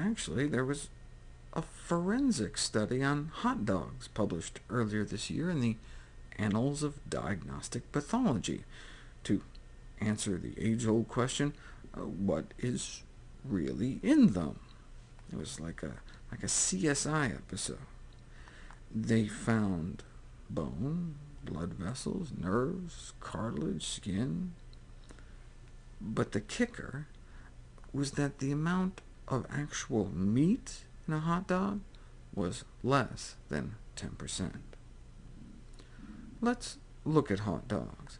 Actually, there was a forensic study on hot dogs published earlier this year in the Annals of Diagnostic Pathology to answer the age-old question, uh, what is really in them? It was like a, like a CSI episode. They found bone, blood vessels, nerves, cartilage, skin. But the kicker was that the amount of actual meat in a hot dog was less than 10%. Let's look at hot dogs.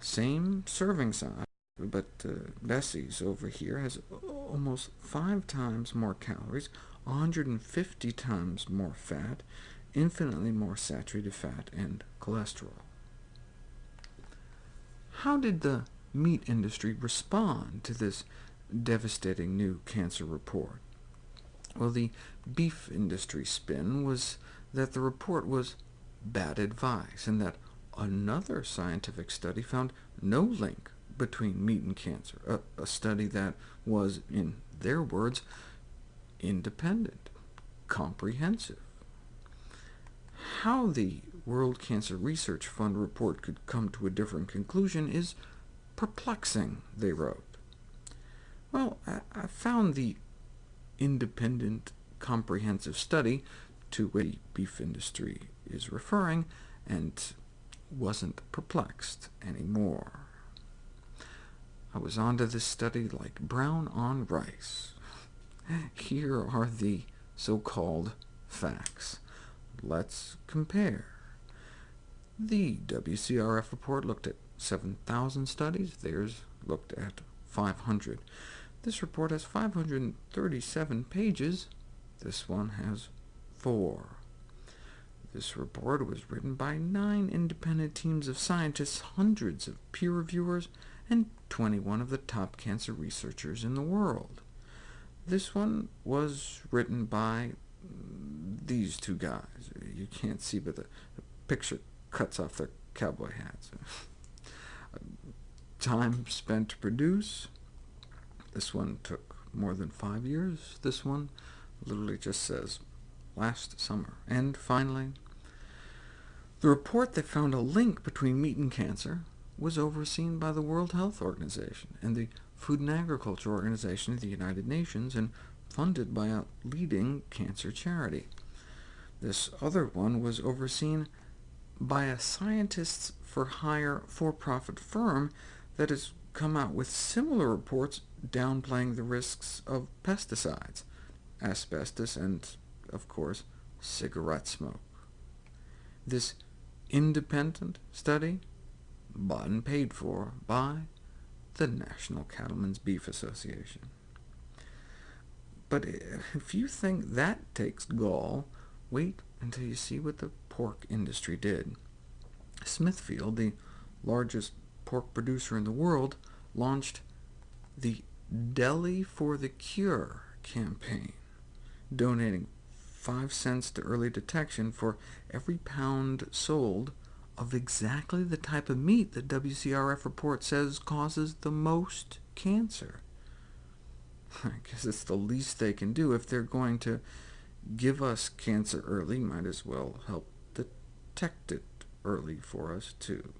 Same serving size, but uh, Bessie's over here has almost five times more calories, 150 times more fat, infinitely more saturated fat, and cholesterol. How did the meat industry respond to this devastating new cancer report? Well, the beef industry spin was that the report was bad advice, and that another scientific study found no link between meat and cancer, a, a study that was, in their words, independent, comprehensive. How the World Cancer Research Fund report could come to a different conclusion is perplexing, they wrote. Well, I, found the independent, comprehensive study to which the beef industry is referring, and wasn't perplexed anymore. I was onto this study like brown on rice. Here are the so-called facts. Let's compare. The WCRF report looked at 7,000 studies, theirs looked at 500. This report has 537 pages, this one has four. This report was written by nine independent teams of scientists, hundreds of peer reviewers, and 21 of the top cancer researchers in the world. This one was written by these two guys. You can't see, but the, the picture cuts off their cowboy hats. Time spent to produce. This one took more than five years. This one literally just says last summer. And finally, the report that found a link between meat and cancer was overseen by the World Health Organization and the Food and Agriculture Organization of the United Nations, and funded by a leading cancer charity. This other one was overseen by a Scientists for Hire for-profit firm that has come out with similar reports downplaying the risks of pesticides, asbestos, and, of course, cigarette smoke. This independent study, bought and paid for by the National Cattlemen's Beef Association. But if you think that takes gall, wait until you see what the pork industry did. Smithfield, the largest pork producer in the world, launched the Deli for the Cure campaign, donating 5 cents to early detection for every pound sold of exactly the type of meat the WCRF report says causes the most cancer. I guess it's the least they can do. If they're going to give us cancer early, might as well help detect it early for us, too.